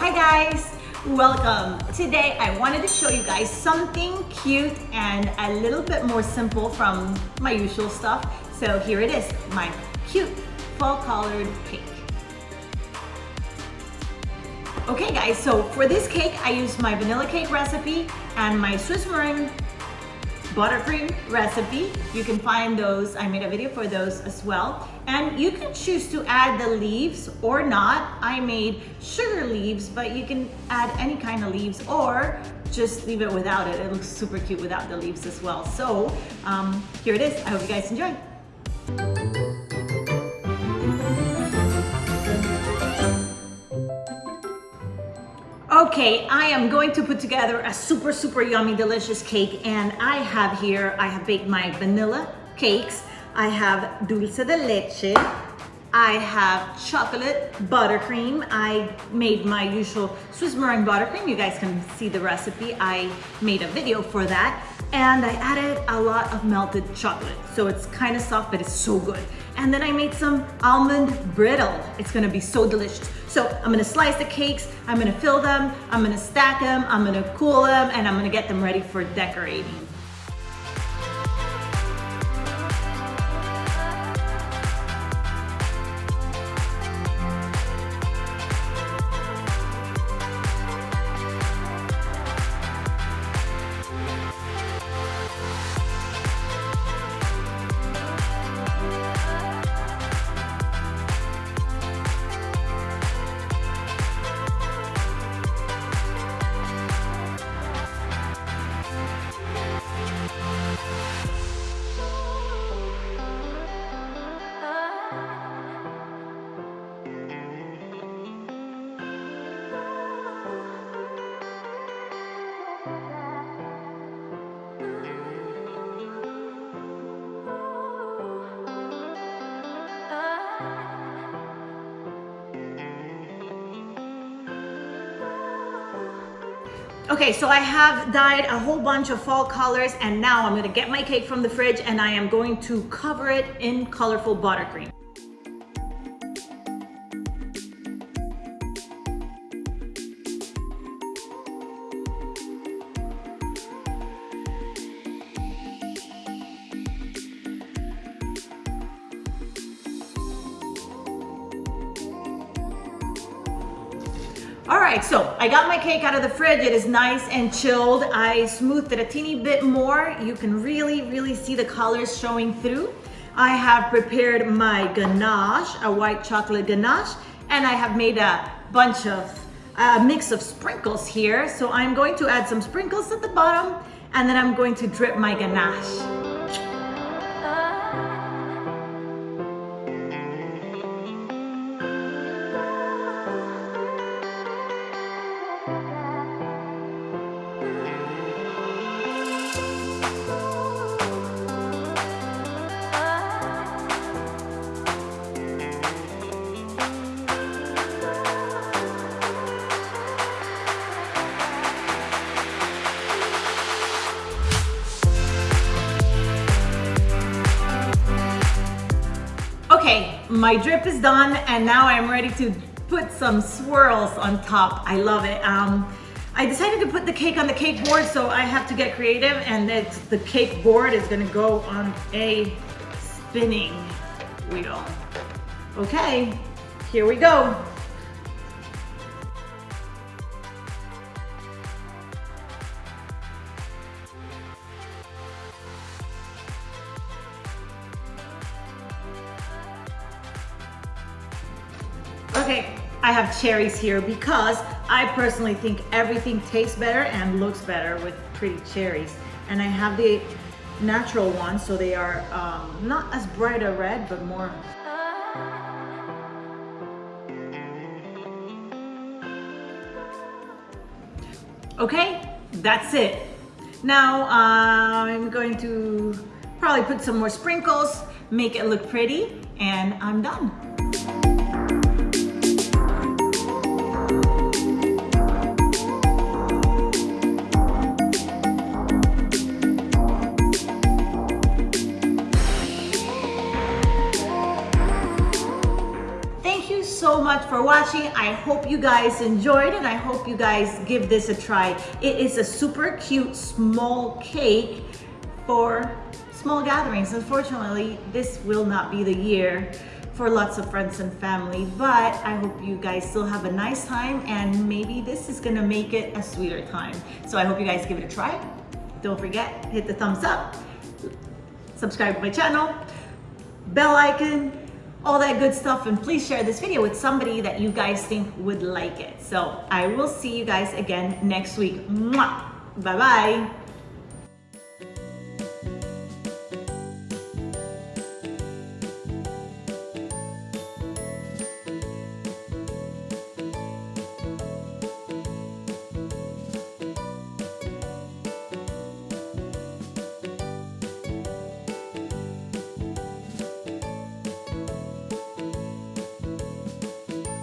Hi guys, welcome. Today I wanted to show you guys something cute and a little bit more simple from my usual stuff. So here it is, my cute fall colored cake. Okay guys, so for this cake, I used my vanilla cake recipe and my Swiss meringue buttercream recipe. You can find those, I made a video for those as well. And you can choose to add the leaves or not. I made sugar leaves, but you can add any kind of leaves or just leave it without it. It looks super cute without the leaves as well. So um, here it is. I hope you guys enjoy. Okay, I am going to put together a super, super yummy, delicious cake. And I have here, I have baked my vanilla cakes. I have dulce de leche. I have chocolate buttercream. I made my usual Swiss meringue buttercream. You guys can see the recipe. I made a video for that. And I added a lot of melted chocolate. So it's kind of soft, but it's so good. And then I made some almond brittle. It's gonna be so delicious. So I'm gonna slice the cakes, I'm gonna fill them, I'm gonna stack them, I'm gonna cool them, and I'm gonna get them ready for decorating. Okay, so I have dyed a whole bunch of fall colors and now I'm gonna get my cake from the fridge and I am going to cover it in colorful buttercream. All right, so I got my cake out of the fridge. It is nice and chilled. I smoothed it a teeny bit more. You can really, really see the colors showing through. I have prepared my ganache, a white chocolate ganache, and I have made a bunch of, a mix of sprinkles here. So I'm going to add some sprinkles at the bottom, and then I'm going to drip my ganache. My drip is done and now I'm ready to put some swirls on top. I love it. Um, I decided to put the cake on the cake board so I have to get creative and the cake board is gonna go on a spinning wheel. Okay, here we go. Okay, I have cherries here because I personally think everything tastes better and looks better with pretty cherries. And I have the natural ones, so they are um, not as bright a red, but more Okay, that's it. Now uh, I'm going to probably put some more sprinkles, make it look pretty, and I'm done. Much for watching. watching. I hope you guys enjoyed and I hope you guys give this a try. It is a super cute small cake for small gatherings. Unfortunately, this will not be the year for lots of friends and family, but I hope you guys still have a nice time and maybe this is gonna make it a sweeter time. So I hope you guys give it a try. Don't forget, hit the thumbs up, subscribe to my channel, bell icon, all that good stuff, and please share this video with somebody that you guys think would like it. So I will see you guys again next week. Bye-bye.